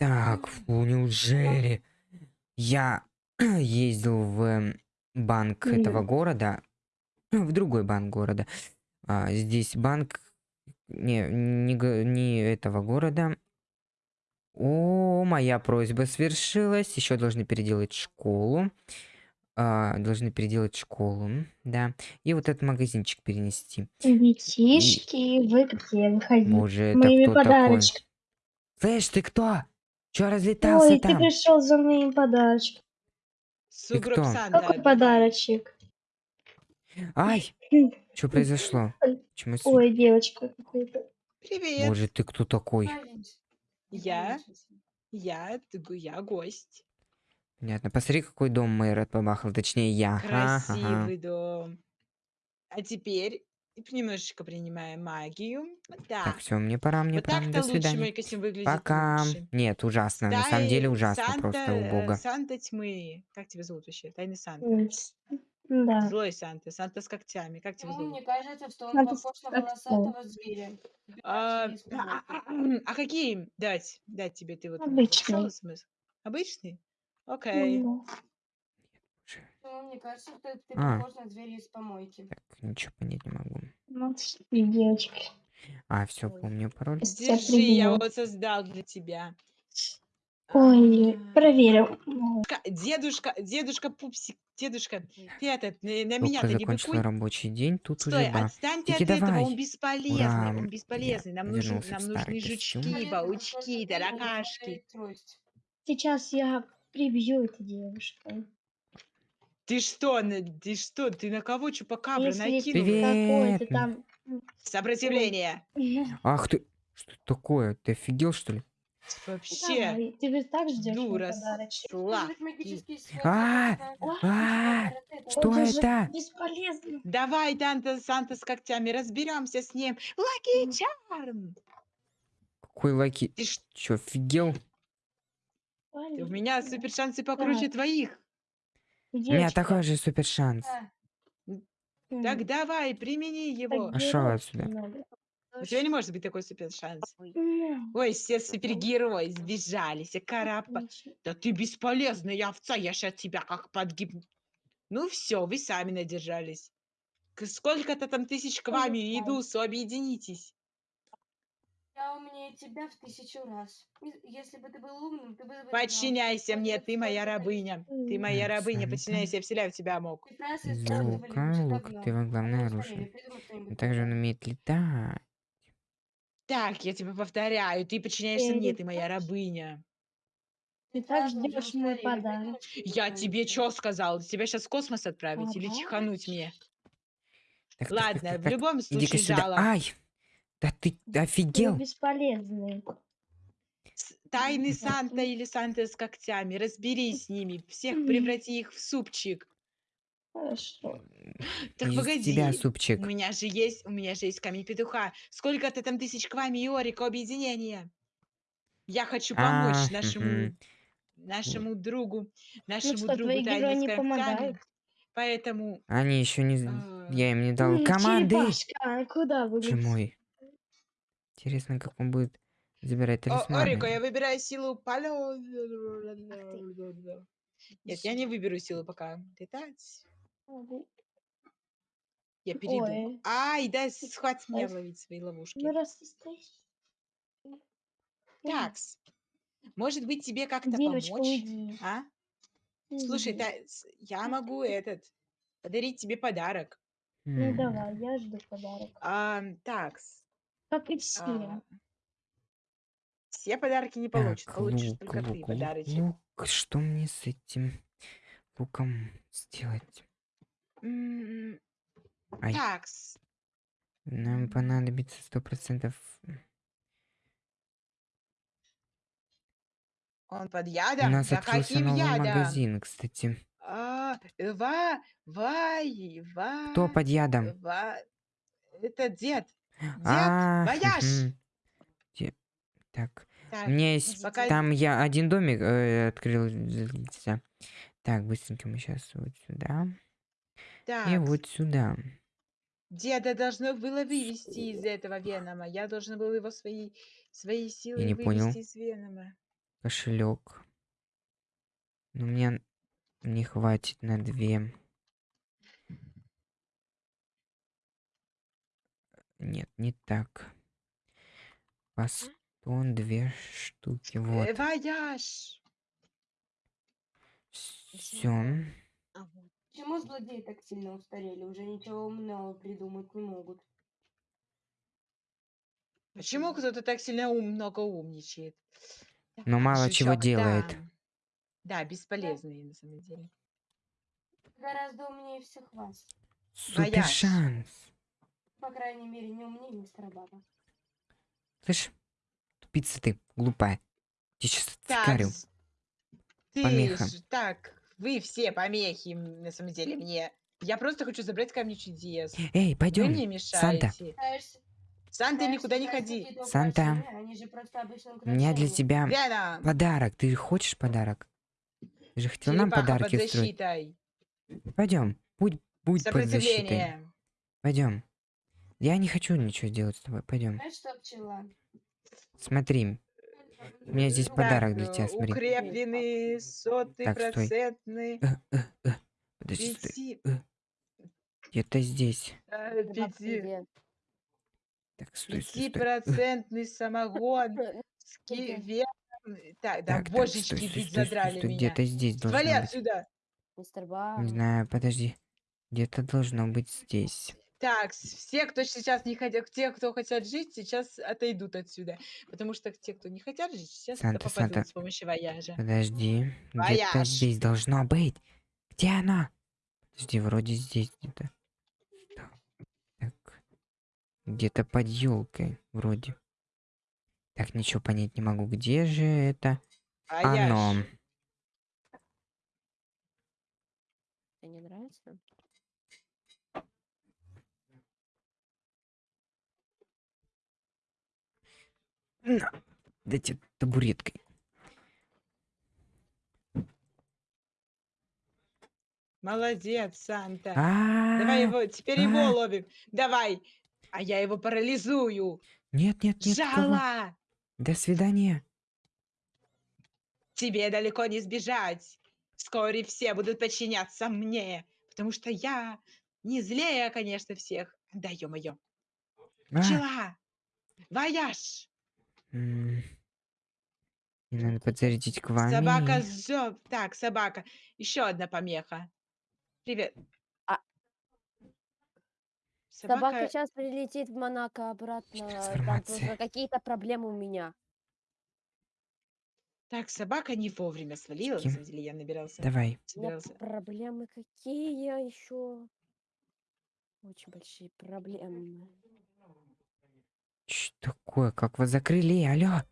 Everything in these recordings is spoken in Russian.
Так, фу, неужели? Я ездил в эм, банк этого Мгм. города, в другой банк города. А, здесь банк не, не, не этого города. О, моя просьба свершилась. Еще должны переделать школу. А, должны переделать школу, да. И вот этот магазинчик перенести. Детишки, вы где? Выходите. Боже, это Моими кто такой? подарочками. Слышь, ты кто? Че разлетался Ой, ты там? пришел за моим подарочком. Сугроб кто? Санта, Какой подарочек? Ай, что произошло? Я с- Ой, девочка какой-то. Привет. Боже, ты кто такой? Я? Я, ты го- я гость. Понятно. Посмотри, какой дом мэр побахал. Точнее, я. Ага. Красивый дом. А теперь немножечко принимаем магию. Так, Так. все, мне пора, мне Вот пора. так-то До лучше свидания. мой костюм выглядит Пока. лучше. Нет, ужасно. На самом деле Тай- ужасно Санта, просто э, убого. Санта тьмы. Как тебя зовут вообще? Тайный Санта. М, с- Да. Злой Санта. Санта с когтями. Как тебя Ну, зовут? мне кажется, что он Надо похож на волосатого зверя. А, из а, комнаты. а, а какие дать? Дать тебе ты вот Обычный. написала смысл? Обычный? Окей. Ну, Ну, мне кажется, что ты А. похож на зверя из помойки. Так, ничего понять не могу. ну, и девочки. А, все, помню пароль. Держи, я вот создал для тебя. Ой, А, проверил. Дедушка, дедушка Пупсик, дедушка, ты этот, на, на Только меня-то не быкуй. рабочий день, тут Стой, уже ба. отстаньте Таки от этого, давай. он бесполезный, Ура, он бесполезный. Нам, нужен, нам нужны жучки, паучки, таракашки. Сейчас я прибью эту девушку. Ты что, на- ты что, ты на кого чупакабра Если накинул? Привет. там... Сопротивление. Ах ты, что такое? Ты офигел, что ли? Вообще, Давай, ты же так ждешь мой дура, подарочек. Использовать магические свойства А, а, это что же это? Бесполезно. Давай, Данта Санта с когтями, разберемся с ним. Лаки Чарм! Какой лаки? Ты ж- Че, офигел? у меня супер шансы покруче твоих. У меня Девочка, такой же супер шанс. А, Так давай, примени его. Пошёл герой отсюда. надо. У тебя не может быть такой супер шанс. Ой, все супергерои сбежались, а карапа. Да ты бесполезная овца, я сейчас тебя как подгиб... Ну все, вы сами надержались. Сколько-то там тысяч к вами Ой, идут, объединитесь. Я умнее тебя в тысячу раз. Если бы ты был умным, ты бы... Подчиняйся мне, ты моя рабыня. Ты моя рабыня, подчиняйся, я вселяю в тебя мог. Лука, лук, давно, ты во мы главное оружие. также он умеет летать. Так, я тебе повторяю, ты подчиняешься мне, ты моя рабыня. Ты так ждешь мой подарок. Я тебе что сказал? Тебя сейчас в космос отправить или чихануть мне? Ладно, в любом случае сюда. жало. Ай! Да ты Вы офигел? бесполезные. С- Тайный Так. Санта или Санта с когтями, разберись с ними, всех преврати их в супчик. Хорошо. Так Из погоди, тебя у супчик. меня же есть, у меня же есть камень петуха. Сколько-то там тысяч к вами и Орика объединения. Я хочу помочь А, нашему, нашему другу, Ну нашему что, другу тайный с не когтями. помогают? Поэтому Они еще не... А. Я им не дал команды. Черепашка, а куда вы мой. Интересно, как он будет забирать О, Орико, я талисманы. выбираю силу ты. Нет, я не выберу силу пока. Летать. Я перейду. Ой. Ай, дай схватит меня ловить свои ловушки. Ну раз ты стоишь. Такс. Может быть, тебе как-то помочь? уйди. А? Слушай, та- я могу этот подарить тебе подарок. Ну давай, я жду подарок. А, такс. Как и все. а, все подарки не Так, получат. Получишь лук, только ты лук, лук, подарочек. лук. Что мне с этим луком сделать? М, Ай, Такс. нам понадобится сто процентов. Он под У ядом? нас Да открылся каким новый ядом? магазин, кстати. А, ва, вай, ва, Кто под ядом? ва. Это дед. А, вояж. Так, Так, у меня есть пока- там я один домик э, открыл. Так, быстренько мы сейчас вот сюда и вот сюда. Деда должно было вывести из этого Венома. Я должен был его своей, своей силой не понял. вывести из Венома. кошелек. Но мне не хватит на две. Нет, не так. Бастон, две штуки. Вот. Все. А. Почему злодеи так сильно устарели? Уже ничего умного придумать не могут. Почему кто-то так сильно ум, много умничает? Но Так, мало чего делает. Да, да, бесполезные на самом деле. Гораздо умнее всех вас. Супер Вояж. шанс. По крайней мере, не умнее мистера Баба. Слышь, тупица ты, глупая. Я сейчас с- ты Помеха. ж- так, вы все помехи, на самом деле, мне. Я просто хочу забрать камни чудес. Эй, Вы пойдем. мне Санта. мешаете. Санта, пытаешься никуда не ходи. Санта. украшения, Они же просто обычные У меня для тебя Вена, подарок. Ты хочешь подарок? Ты же хотел нам черепаха под подарки устроить. защитой. Пойдем. Будь, будь под защитой. Пойдем. Я не хочу ничего делать с тобой. Пойдем. Знаешь что, пчела? Смотри. У меня здесь подарок для тебя, э, смотри. Укрепленный, сотый, Так, стой. процентный, Э, э, э. Подожди, стой. Где-то здесь. пяти, Так, стой, стой, стой. Пятипроцентный самогон. с Сколько? кивером. Так, да, Так, божечки стой, стой, стой, задрали стой. меня. Где-то здесь должно Свали быть. отсюда. Мистер Не знаю, подожди. Где-то должно быть здесь. Так, с- все, кто сейчас не хотят, те, кто хотят жить, сейчас отойдут отсюда. Потому что те, кто не хотят жить, сейчас Санта, попадут Санта. с помощью вояжа. Подожди. Где-то Вояж. здесь должно быть. Где оно? Подожди, вроде здесь где-то. Так. так. Где-то под елкой, вроде. Так, ничего понять не могу. Где же это? Вояж. Оно. Тебе не нравится? На. Дайте табуреткой. Молодец, Санта. А, Давай его, теперь его а. ловим. Давай. А я его парализую. Нет, нет, нет. Жала. До свидания. Тебе далеко не сбежать. Вскоре все будут подчиняться мне. Потому что я не злее, конечно, всех. Да, ё-моё. А, Пчела. Вояж. Надо подзарядить к вами. Собака зоб. Так, собака. Еще одна помеха. Привет. А. Собака... Собака сейчас прилетит в Монако обратно. Там какие-то проблемы у меня. Так, собака не вовремя свалила. На кем? самом деле я набирался. Давай. Собирался. проблемы какие еще? Очень большие проблемы. Такое? Как вас закрыли? Алло?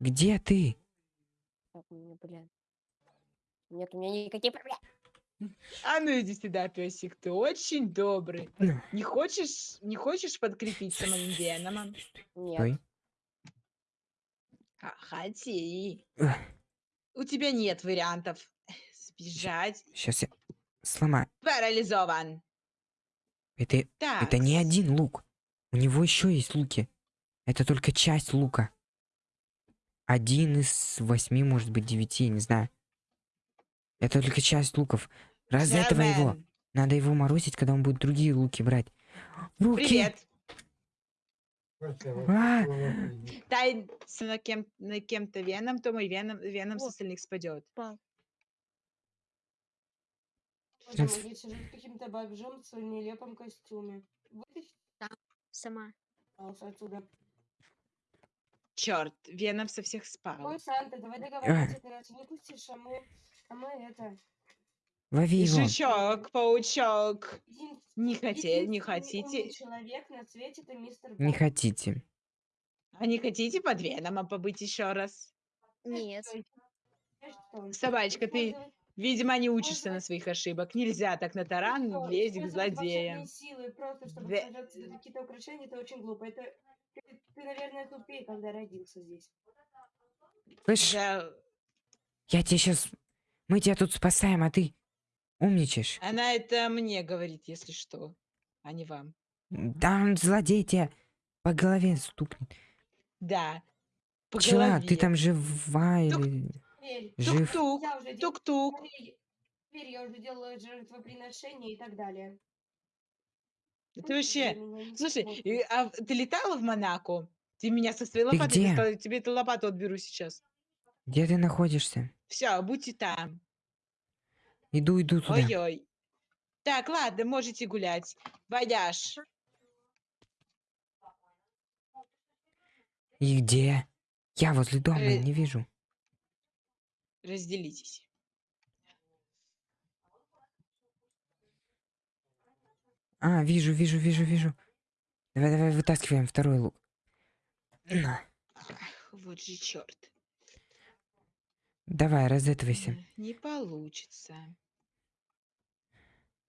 Где ты? Так, у меня, блин. Нет, у меня никаких проблем. А ну иди сюда, песик, ты очень добрый. Ну. Не хочешь, не хочешь подкрепиться моим веномом? Нет. А, Хоти. У тебя нет вариантов. Сбежать. Сейчас я сломаю. Парализован. Это, Так. это не один лук. У него еще есть луки. Это только часть лука. Один из восьми, может быть, девяти, не знаю. Это только часть луков. Раз этого его. Надо его морозить, когда он будет другие луки брать. В руки! Привет. А! Тай с- на, кем, на кем-то веном, то мой веном, веном с остальных спадет. Боже мой, я сижу с каким-то бомжом в своем нелепом костюме. Вытащи, Сама. пожалуйста, отсюда. Черт, веном со всех спал. Ой, Санта, давай договариваться, ты раз не пустишь, а мы, а мы это... Лови его. Жучок, паучок. един- Не хотели, не хотите? человек на свете это мистер Не Бак. хотите. А не хотите под веном побыть еще раз? Нет. Собачка, ты, видимо, не учишься Можно- на своих ошибок. Нельзя так на таран лезть к злодеям. силы просто, чтобы себе какие-то украшения, это очень глупо. Это ты, ты, наверное, тупее, когда родился здесь. Слышь, Да, я тебя сейчас... Мы тебя тут спасаем, а ты умничаешь. Она это мне говорит, если что, а не вам. Да, он злодей тебя По голове стукнет. Да. По Пчела, ты голове. там жива Тук- или Теперь, жив? Тук-тук, я уже дел- тук-тук. теперь- я уже делаю жертвоприношение и так далее. Да Ты вообще... Слушай, а ты летала в Монако? Ты меня со своей Ты лопатой где? достала, я тебе эту лопату отберу сейчас. Где ты находишься? Все, будьте там. Иду, иду туда. Ой-ой. Так, ладно, можете гулять. Вояж. И где? Я возле дома, Э, не вижу. Разделитесь. А, вижу, вижу, вижу, вижу. Давай, давай, вытаскиваем второй лук. На. Ах, вот же черт. Давай, разэтывайся. Не получится.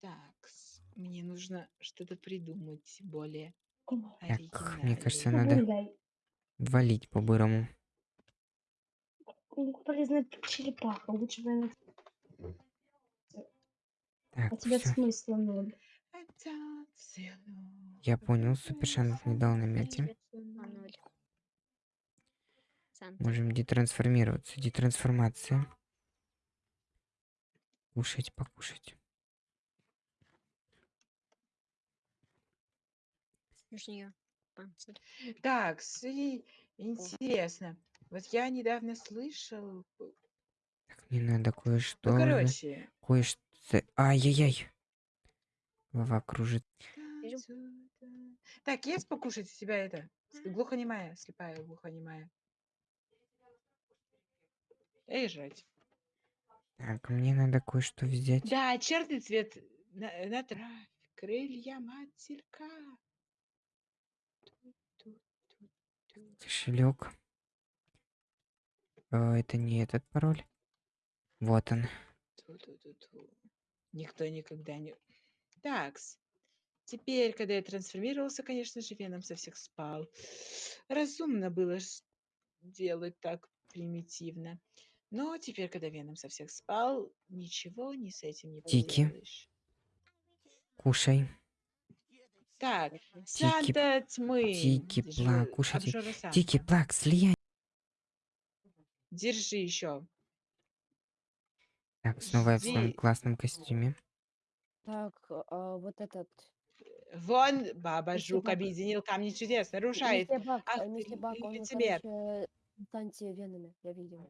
Так, мне нужно что-то придумать более Так, мне кажется, оригинальное. надо валить по-бырому. Полезная черепаха. Лучше бы она... Так, А тебе всё. смысла ноль. Я понял, супер шансов не дал на. Санта. Можем детрансформироваться. Детрансформация. Кушать, покушать. Так, сви- интересно. Вот я недавно слышал. Так, мне надо кое-что. Ну, короче. Кое-что. Ай-яй-яй. Голова кружит. Так, есть покушать у тебя это? Глухонемая, слепая, глухонемая. Эй, жрать. Так, мне надо кое-что взять. Да, черный цвет на, на траве, крылья матерка. Кошелек. Это не этот пароль. Вот он. Ту-ту-ту-ту. Никто никогда не... Такс. Теперь, когда я трансформировался, конечно же, Веном со всех спал. Разумно было делать так примитивно. Но теперь, когда Веном со всех спал, ничего не с этим не Тики. поделаешь. Кушай. Так, Тики. Санта тьмы. тики, ж- пла, кушайте. Тики, плак, слияй. Держи еще. Так, снова я в своем классном костюме. Так, а, вот этот. Вон, баба Жук объединил камни чудес, нарушает. Ах э, короче, в танце венами, я видел.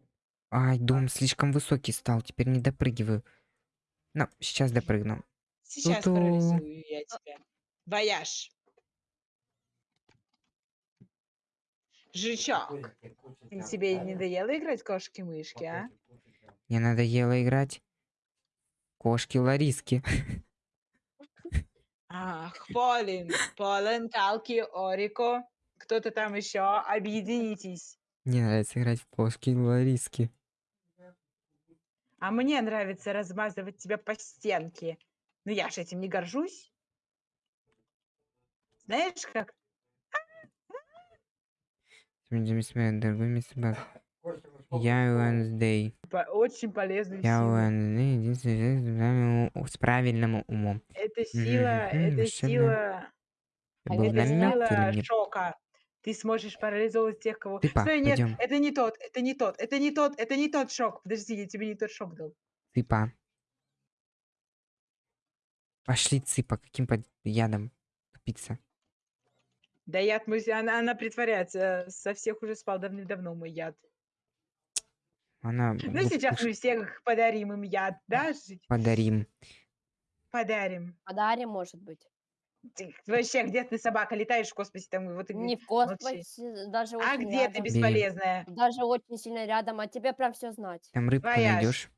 Ай, дом слишком высокий стал, теперь не допрыгиваю. Ну, сейчас допрыгну. Сейчас парализую я тебя. Вояж. Жучок, ты тебе не надоело играть кошки-мышки, а? Мне надоело играть. Кошки Лариски. Ах, Полин, Полин, Калки, Орико. Кто-то там еще, объединитесь. Мне нравится играть в кошки Лариски. А мне нравится размазывать тебя по стенке. Но я ж этим не горжусь. Знаешь, как? Дорогой мистер Бак. Я Уэнсдей. Очень полезную Я. Уэнсдей, единственный человек с правильным умом. Это сила, это сила, Это был намек или сила мне шока. Ты сможешь парализовывать тех, кого... Ты, па, Стой, нет, пойдём. это не тот, это не тот, это не тот, это не тот шок. Подожди, я тебе не тот шок дал. цыпа? Пошли цыпа, каким под ядом? Тупица. Да яд мой, она, она притворяется. Со всех уже спал давным-давно мой яд. Она Ну, сейчас глупуш- мы всех подарим им яд, да? подарим. Подарим. Подарим, может быть. Ты вообще, где ты, собака, летаешь в космосе? Там, вот, Не в космосе, даже А очень где ты, рядом. Бе- бесполезная? Даже очень сильно рядом, а тебе прям все знать. Там рыбку найдешь.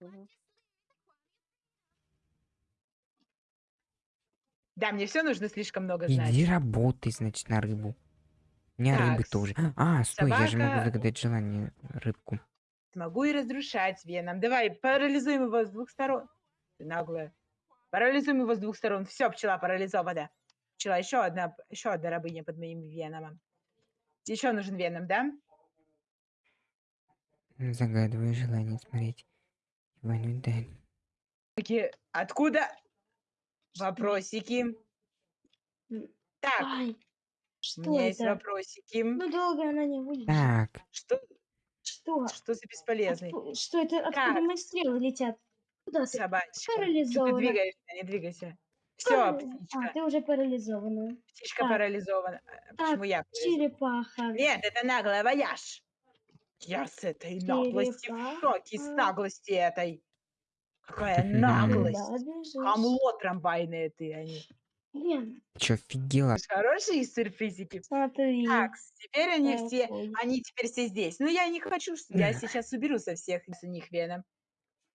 Мгм. Да, мне все нужно слишком много знать. Иди работай, значит, на рыбу. У меня рыбы Такс. тоже. А, стой, я же могу Собака- загадать желание рыбку. Смогу и разрушать веном. Давай, парализуем его с двух сторон. Ты наглая. Парализуем его с двух сторон. Все, пчела парализована. Пчела, еще одна, еще одна рабыня под моим веном. Еще нужен веном, да? Загадываю желание смотреть. Иван Дэн. Таки, Откуда? Вопросики. Так, Ай, у что меня есть это? вопросики. Ну, долго она не будет. Так, Что, Что? что за бесполезный? Отку- Что это? Откуда Так. мои стрелы летят? Куда ты? Собачка. Что ты Парализована. двигаешься? Не двигайся. Все, Парали- птичка. А, ты уже парализована. Птичка так. парализована. А Почему я? парализована? Черепаха. Нет, это наглая вояж. Я с этой наглости в шоке, с наглости этой. Какая наглость. Хамло трамвайное ты, а не. Блин, чё, офигела? Хорошие сюрпризики. смотри. Так, теперь они все, они теперь все здесь. Ну, я не хочу, что я сейчас уберу со всех с них веном.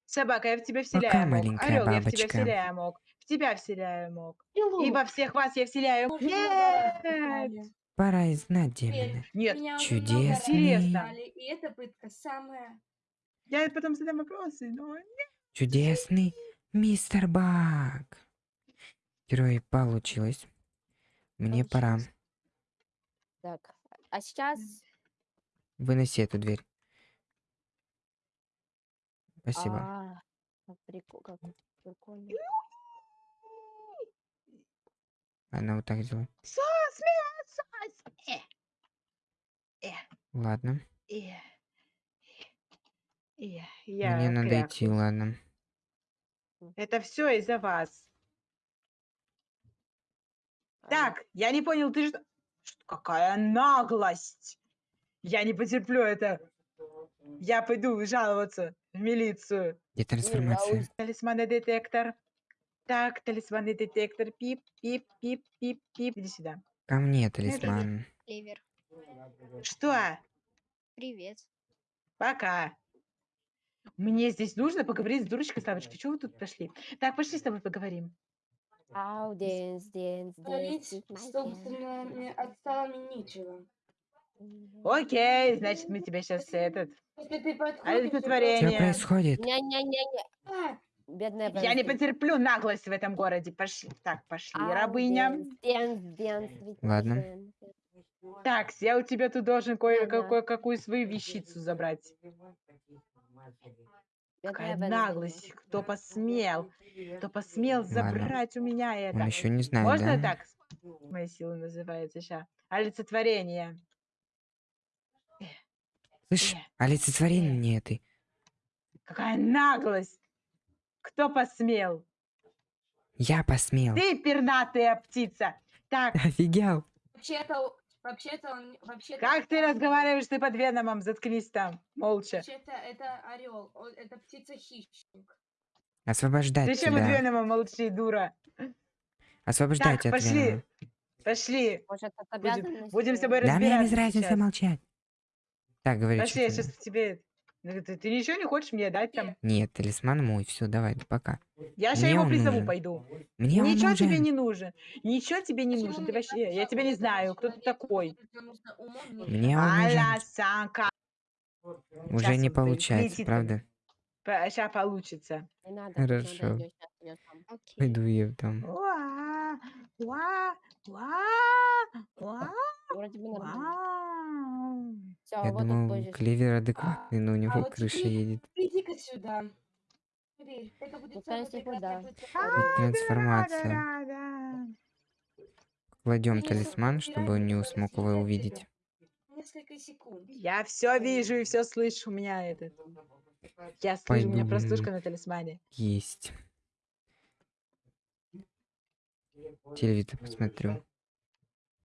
Собака, я в тебя вселяю мог. маленькая Орел, я в тебя вселяю мог. В тебя вселяю мог. И во всех вас я вселяю. Нет! Пора и знать демона. Нет, раз Интересно. И эта пытка самая... я потом задам вопросы, но... Чудесный мистер Баг. Герой получилось. Мне пора. Получилось. Так, а сейчас... Выноси эту дверь. Спасибо. А, как прикол, как прикольно. Она вот так сос, сос. Э, Ладно. э, э, Мне надо идти, ладно. Это все из-за вас. А, Так, я не понял, ты что? Что- Какая наглость! Я не потерплю это. Я пойду жаловаться в милицию. Где трансформация? Талисманный детектор. Так, талисманный детектор. Пип, пип, пип, пип, пип. Иди сюда. Ко мне талисман. Ливер, Что? привет. Пока. Мне здесь нужно поговорить с дурочкой Славочкой. Чего вы тут пошли? Так, пошли с тобой поговорим. Ау, дэнс, дэнс, дэнс, Говорить, with my собственно, отстало мне нечего. Окей, значит, мы тебя сейчас этот... Олицетворение. Что происходит? Не-не-не-не, А, бедная Я не потерплю наглость в этом городе. Пошли. Так, пошли, Ау, рабыня. dance, dance, dance with my Ладно. Так, я у тебя тут должен кое-какую свою вещицу забрать. Какая наглость. Кто посмел? Кто посмел Ладно. забрать у меня Он это? еще не знает, Можно да? так? Моя сила называется сейчас. Олицетворение. Слышь, олицетворение ты. Какая наглость! Кто посмел? Я посмел. Ты пернатая птица. Так, Офигел. Вообще-то, вообще-то он, вообще-то... как ты разговариваешь ты под веномом? Заткнись там, молча. Вообще-то это орел, это птица-хищник. Освобождать Ты чем от тебя. венома молчи, дура? Освобождайте Так, от пошли. Венома. Пошли. Может, это Будем, будем с тобой Да мне без разбираться разницы сейчас. молчать. Так, говори, Пошли, я сейчас тебе... Ты, ты ничего не хочешь мне дать там? Нет, талисман мой, все, давай, пока. Я сейчас его призову, нужен. пойду. Мне он Ничего тебе нужен. не нужен. Ничего тебе не нужен. Ты вообще, я тебя не знаю, кто ты такой. Мне он нужен. Уже Щас не получается, правда? Сейчас получится. Хорошо. Пойду я там. Вроде бы нормально. Все, Я вот думал, позже. Клевер адекватный, но у него вот крыша теперь- едет. Иди-ка сюда. Поверь, это будет Ну, да. А, Трансформация. да-да-да-да. Кладем талисман, чтобы он не смог его увидеть. тебя Несколько секунд. Я все вижу и все слышу. У меня этот. Я слышу, у меня Пойду, простушка на талисмане. Есть. Телевизор посмотрю.